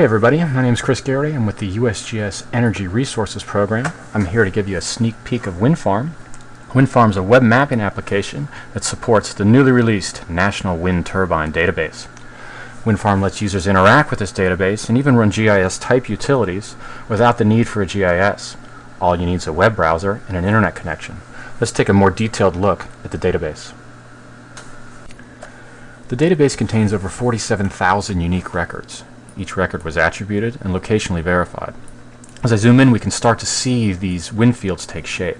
Hey everybody, my name is Chris Garrity. I'm with the USGS Energy Resources Program. I'm here to give you a sneak peek of WindFarm. WindFarm is a web mapping application that supports the newly released National Wind Turbine Database. WindFarm lets users interact with this database and even run GIS-type utilities without the need for a GIS. All you need is a web browser and an internet connection. Let's take a more detailed look at the database. The database contains over 47,000 unique records. Each record was attributed and locationally verified. As I zoom in, we can start to see these wind fields take shape.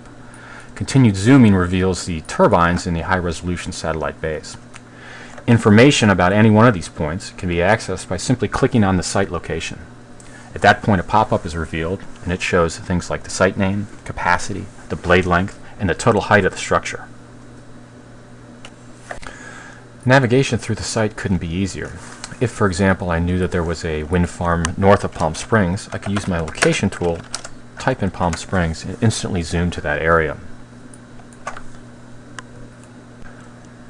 Continued zooming reveals the turbines in the high-resolution satellite base. Information about any one of these points can be accessed by simply clicking on the site location. At that point, a pop-up is revealed, and it shows things like the site name, capacity, the blade length, and the total height of the structure. Navigation through the site couldn't be easier. If, for example, I knew that there was a wind farm north of Palm Springs, I could use my location tool, type in Palm Springs, and instantly zoom to that area.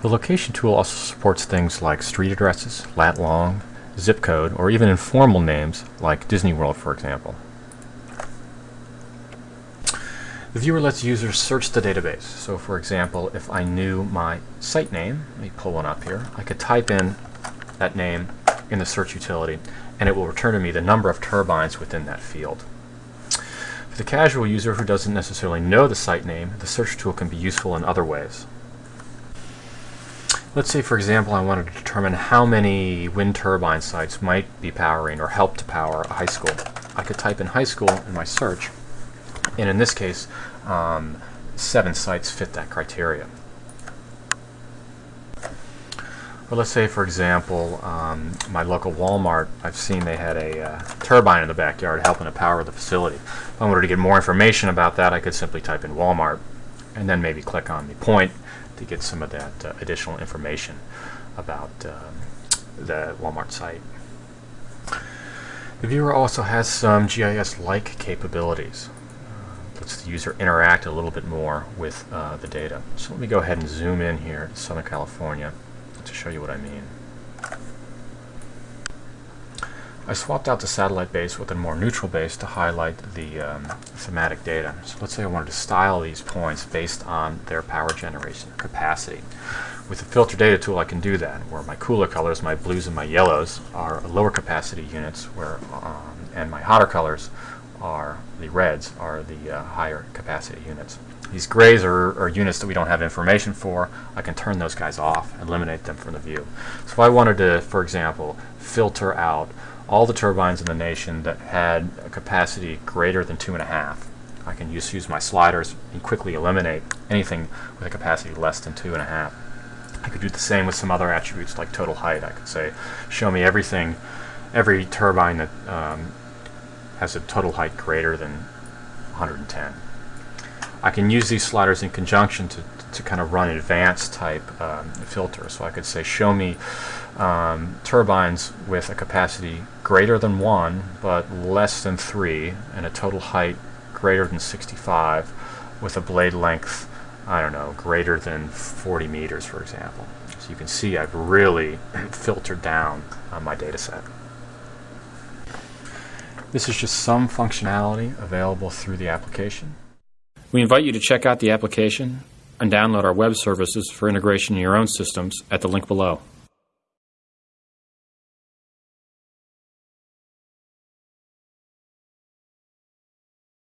The location tool also supports things like street addresses, lat long, zip code, or even informal names like Disney World, for example. The viewer lets users search the database. So for example, if I knew my site name, let me pull one up here, I could type in that name in the search utility and it will return to me the number of turbines within that field. For the casual user who doesn't necessarily know the site name, the search tool can be useful in other ways. Let's say, for example, I wanted to determine how many wind turbine sites might be powering or help to power a high school. I could type in high school in my search and in this case, um, seven sites fit that criteria. But let's say, for example, um, my local Walmart, I've seen they had a uh, turbine in the backyard helping to power the facility. If I wanted to get more information about that, I could simply type in Walmart and then maybe click on the point to get some of that uh, additional information about uh, the Walmart site. The viewer also has some GIS-like capabilities lets the user interact a little bit more with uh, the data. So let me go ahead and zoom in here to Southern California to show you what I mean. I swapped out the satellite base with a more neutral base to highlight the um, thematic data. So let's say I wanted to style these points based on their power generation capacity. With the filter data tool I can do that, where my cooler colors, my blues and my yellows, are lower capacity units, where um, and my hotter colors are the reds are the uh, higher capacity units. These grays are, are, units that we don't have information for. I can turn those guys off, eliminate them from the view. So if I wanted to, for example, filter out all the turbines in the nation that had a capacity greater than two and a half, I can just use my sliders and quickly eliminate anything with a capacity less than two and a half. I could do the same with some other attributes like total height. I could say, show me everything, every turbine that um, has a total height greater than 110. I can use these sliders in conjunction to, to kind of run advanced type um, filter. So I could say show me um, turbines with a capacity greater than 1 but less than 3 and a total height greater than 65 with a blade length I don't know greater than 40 meters for example. So you can see I've really filtered down on my data set. This is just some functionality available through the application. We invite you to check out the application and download our web services for integration in your own systems at the link below.